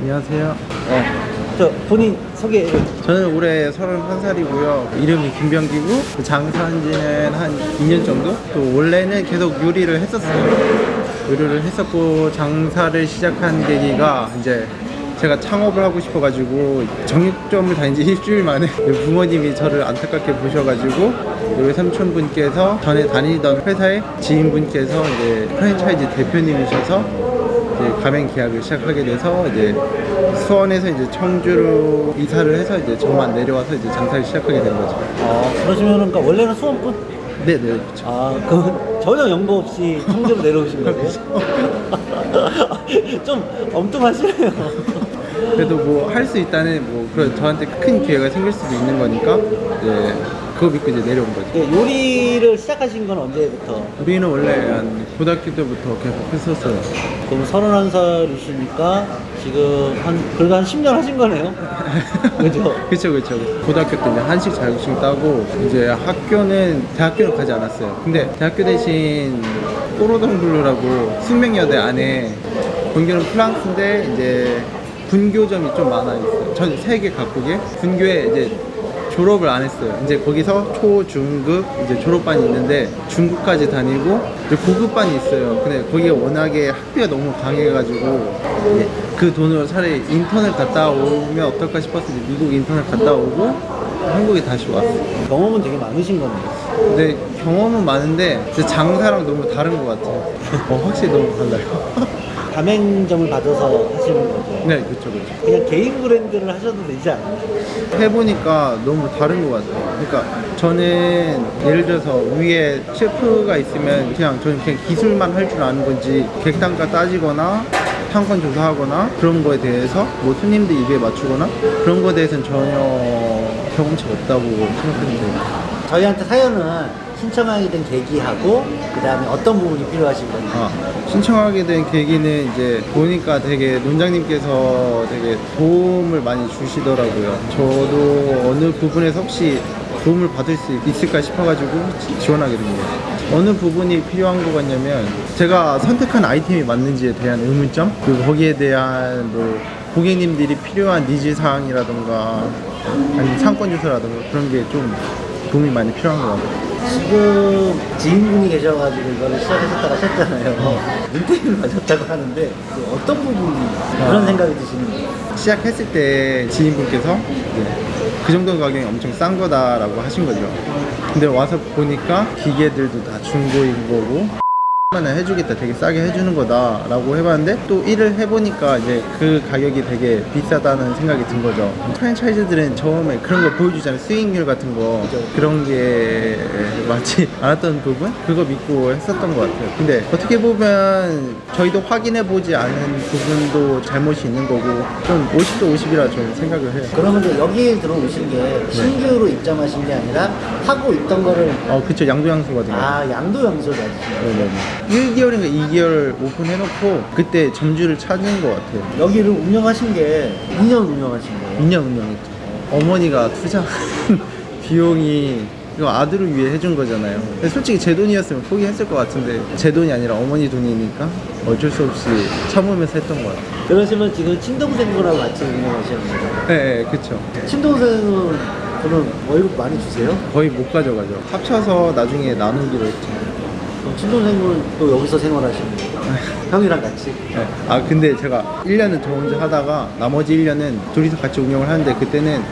안녕하세요. 어, 저 본인 소개를 저는 올해 31살이고요. 이름이 김병기고 장사한 지는 한 2년 정도? 또 원래는 계속 요리를 했었어요. 요리를 했었고 장사를 시작한 계기가 이제 제가 창업을 하고 싶어가지고 정육점을 다닌 지 일주일 만에 부모님이 저를 안타깝게 보셔가지고 우리 삼촌분께서 전에 다니던 회사의 지인분께서 이제 프랜차이즈 대표님이셔서 가맹 계약을 시작하게 돼서 이제 수원에서 이제 청주로 이사를 해서 이제 저만 내려와서 이제 장사를 시작하게 된 거죠. 어, 그러시면은 그러니까 원래는 수원분? 네네 그렇죠. 아, 그 전혀 연고 없이 청주로 내려오신 거예요? 좀 엉뚱하시네요. 그래도 뭐 할 수 있다는 뭐 그런 저한테 큰 기회가 생길 수도 있는 거니까 이제 그거 믿고 이제 내려온 거죠. 그 요리를 시작하신 건 언제부터? 우리는 원래 한 고등학교 때부터 계속 했었어요. 그럼 31살이시니까 지금 한 그래도 한 10년 하신 거네요? 그죠? 그쵸 그쵸 고등학교 때 이제 한식 자격증 따고 이제 학교는 대학교는 가지 않았어요 근데 대학교 대신 꼬로동블루라고 숙명여대 안에 본교는 프랑스인데 이제 분교점이 좀 많아 있어요 전 세계 각국에 분교에 이제 졸업을 안 했어요. 이제 거기서 초, 중 급 이제 졸업반이 있는데 중급까지 다니고 이제 고급반이 있어요. 근데 거기가 워낙에 학비가 너무 강해가지고 그 돈으로 차라리 인턴을 갔다 오면 어떨까 싶어서 미국 인턴을 갔다 오고 한국에 다시 왔어요. 경험은 되게 많으신 거네요. 근데 경험은 많은데 진짜 장사랑 너무 다른 것 같아요. 어, 확실히 너무 달라요. 가맹점을 받아서 하시는 거죠? 네, 그쵸, 그쵸. 그냥 개인 브랜드를 하셔도 되지 않나요? 해보니까 너무 다른 것 같아요. 그러니까 저는 예를 들어서 위에 셰프가 있으면 그냥 저는 그냥 기술만 할 줄 아는 건지 객단가 따지거나 상권 조사하거나 그런 거에 대해서 뭐 손님들 입에 맞추거나 그런 거에 대해서는 전혀 경험치가 없다고 생각합니다. 저희한테 사연은 신청하게 된 계기하고 그 다음에 어떤 부분이 필요하신 건지 아, 신청하게 된 계기는 이제 보니까 되게 논장님께서 되게 도움을 많이 주시더라고요. 저도 어느 부분에서 혹시 도움을 받을 수 있을까 싶어가지고 지- 지원하게 됩니다. 어느 부분이 필요한 것 같냐면 제가 선택한 아이템이 맞는지에 대한 의문점 그리고 거기에 대한 뭐 고객님들이 필요한 니즈 사항이라던가 아니면 상권 조사라던가 그런 게 좀 도움이 많이 필요한 것 같아요. 지금 지인분이 계셔가지고 이거를 시작하셨다고 하셨잖아요 눈탱이를 맞았다고 하는데 그 어떤 부분이 그런 생각이 드시는 거예요? 시작했을 때 지인분께서 그 정도 가격이 엄청 싼 거다라고 하신 거죠. 근데 와서 보니까 기계들도 다 중고인 거고 만 해주겠다 되게 싸게 해주는 거다 라고 해봤는데 또 일을 해보니까 이제 그 가격이 되게 비싸다는 생각이 든 거죠. 프랜차이즈들은 처음에 그런 거 보여주잖아요. 수익률 같은 거. 그런 게 맞지 않았던 부분? 그거 믿고 했었던 것 같아요. 근데 어떻게 보면 저희도 확인해 보지 않은 부분도 잘못이 있는 거고 좀 50도 50이라 저는 생각을 해요. 그러면 이제 여기 들어오신 게 신규로 입점하신 게 아니라 하고 있던 거를 어 그쵸. 양도양수거든요. 아 양도 양소를 가지신 거예요? 네네네 1개월인가 2개월 오픈해놓고 그때 점주를 찾은 것 같아요. 여기를 운영하신 게 2년 운영하신 거예요? 2년 운영했죠. 어머니가 투자한 비용이 이거 아들을 위해 해준 거잖아요. 솔직히 제 돈이었으면 포기했을 것 같은데 제 돈이 아니라 어머니 돈이니까 어쩔 수 없이 참으면서 했던 것 같아요. 그러시면 지금 친동생분하고 같이 운영하시는 거죠? 네, 네 그쵸. 친동생은 그럼 월급 많이 주세요? 거의 못 가져가죠. 합쳐서 나중에 나누기로 했죠 친동생분은 또 여기서 생활하시는 거예요? 형이랑 같이? 네. 아 근데 제가 1년은 저 혼자 하다가 나머지 1년은 둘이서 같이 운영을 하는데 그때는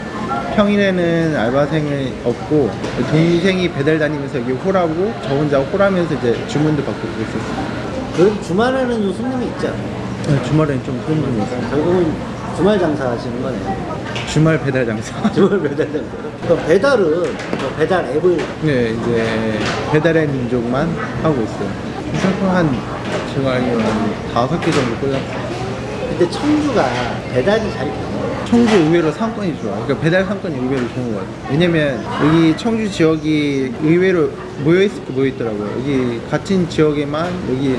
평일에는 알바생이 없고 동생이 배달 다니면서 여기 홀하고 저 혼자 홀하면서 이제 주문도 받고 그랬었어요 그래도 주말에는 좀 손님이 있지 않아요? 네, 주말엔 좀 손님이 있어요 결국은 주말 장사 하시는 거네요 주말 배달 장사 주말 배달 장사 그럼 배달은 저 배달 앱을 네 이제 배달의 민족만 하고 있어요 그래서 한 제가 알기로 한 다섯 개 정도 꽂았어요 근데 청주가 배달이 잘 청주 의외로 상권이 좋아. 그러니까 배달 상권이 의외로 좋은 것 같아요. 왜냐면 여기 청주 지역이 의외로 모여있을 게 모여있더라고요. 여기 같은 지역에만 여기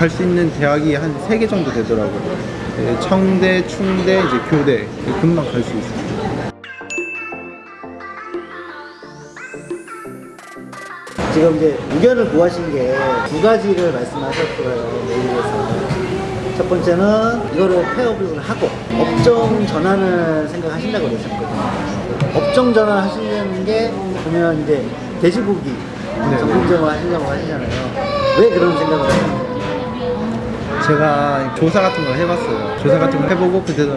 갈 수 있는 대학이 한 세 개 정도 되더라고요. 네, 청대, 충대, 이제 교대. 금방 갈 수 있어요. 지금 이제 의견을 구하신 게 두 가지를 말씀하셨어요 첫 번째는 이거를 폐업을 하고 업종 전환을 생각하신다고 그러셨거든요. 업종 전환 하시려는 게 보면 이제 돼지고기 네. 전문점을 하시려고 하시잖아요. 왜 그런 생각을 하셨나요? 제가 조사 같은 걸 해봤어요. 조사 같은 걸 해보고 그때도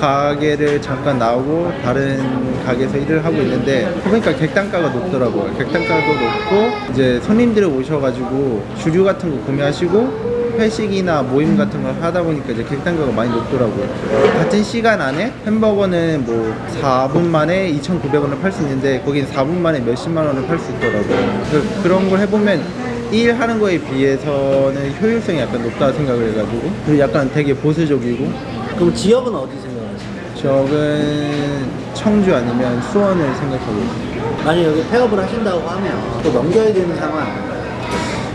가게를 잠깐 나오고 다른 가게에서 일을 하고 있는데 보니까 객단가가 높더라고요. 객단가도 높고 이제 손님들이 오셔가지고 주류 같은 거 구매하시고 회식이나 모임 같은 걸 하다 보니까 이제 객단가가 많이 높더라고요. 같은 시간 안에 햄버거는 뭐 4분 만에 2,900원을 팔 수 있는데 거긴 4분 만에 몇십만 원을 팔 수 있더라고요. 그, 그런 걸 해보면 일 하는 거에 비해서는 효율성이 약간 높다 생각을 해가지고 그리고 약간 되게 보수적이고 그럼 지역은 어디 생각하세요? 저는 청주 아니면 수원을 생각하고 있어요. 만약 여기 폐업을 하신다고 하면 또 넘겨야 되는 상황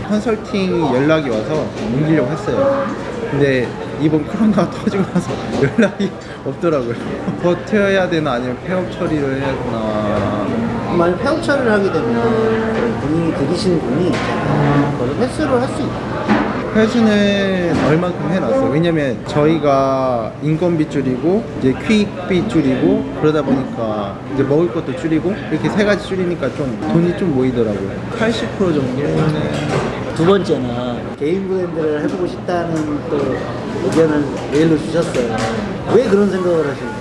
컨설팅 연락이 와서 옮기려고 했어요. 근데 이번 코로나가 터지고 나서 연락이 없더라고요. 버텨야 되나 아니면 폐업 처리를 해야 되나. 만약 폐업 처리를 하게 되면 본인이 들이시는 분이 그걸 횟수를 할 수 있다. 회수는 얼만큼 해놨어요. 왜냐면 저희가 인건비 줄이고 이제 퀵비 줄이고 그러다 보니까 이제 먹을 것도 줄이고 이렇게 세 가지 줄이니까 좀 돈이 좀 모이더라고요. 80% 정도는 두 번째는 개인 브랜드를 해보고 싶다는 또 의견을 메일로 주셨어요. 왜 그런 생각을 하시나요?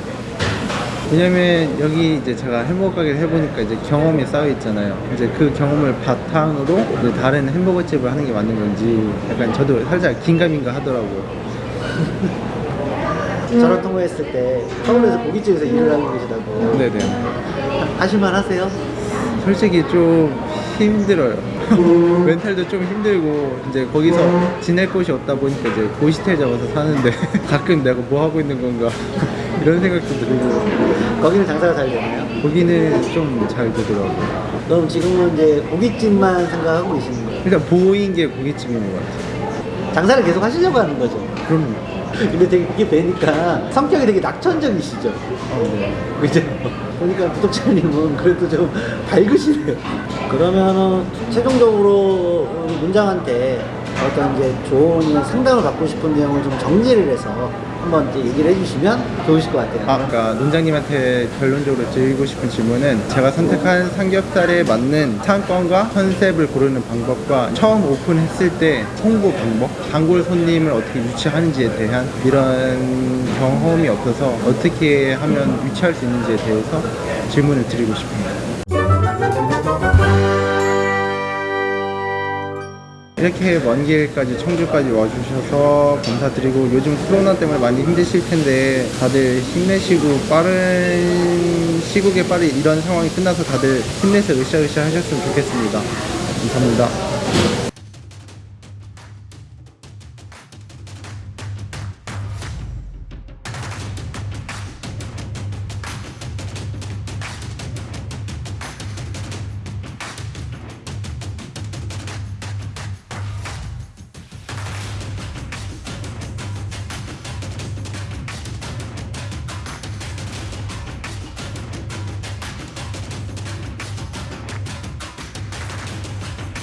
왜냐면 여기 이제 제가 햄버거 가게를 해보니까 이제 경험이 쌓여 있잖아요. 이제 그 경험을 바탕으로 이제 다른 햄버거 집을 하는 게 맞는 건지 약간 저도 살짝 긴가민가 하더라고요. 전화 통화했을 때 서울에서 고깃집에서 일을 하고 계시다고 네네. 하실만 하세요? 솔직히 좀 힘들어요. 멘탈도 좀 힘들고 이제 거기서 지낼 곳이 없다 보니까 이제 고시텔 잡아서 사는데 가끔 내가 뭐 하고 있는 건가 이런 생각도 들고 거기는 장사가 잘 되나요? 거기는 좀 잘 되더라고요. 그럼 지금은 이제 고깃집만 생각하고 계시는 거예요? 일단 보인 게 고깃집인 것 같아요. 장사를 계속 하시려고 하는 거죠? 그럼요. 근데 되게 그게 뵈니까 성격이 되게 낙천적이시죠? 어, 네. 그죠? 보니까 구독자님은 그래도 좀 밝으시네요. 그러면은 최종적으로 문장한테 어떤 이제 조언이나 상담을 받고 싶은 내용을 좀 정리를 해서 한번 이제 얘기를 해주시면 좋으실 것 같아요. 아까 농장님한테 결론적으로 드리고 싶은 질문은 제가 선택한 삼겹살에 맞는 상권과 컨셉을 고르는 방법과 처음 오픈했을 때 홍보 방법, 단골 손님을 어떻게 유치하는지에 대한 이런 경험이 없어서 어떻게 하면 유치할 수 있는지에 대해서 질문을 드리고 싶습니다. 이렇게 먼 길까지 청주까지 와주셔서 감사드리고 요즘 코로나 때문에 많이 힘드실 텐데 다들 힘내시고 빠른 시국에 빨리 이런 상황이 끝나서 다들 힘내서 으쌰으쌰 하셨으면 좋겠습니다. 감사합니다.